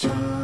Ciao.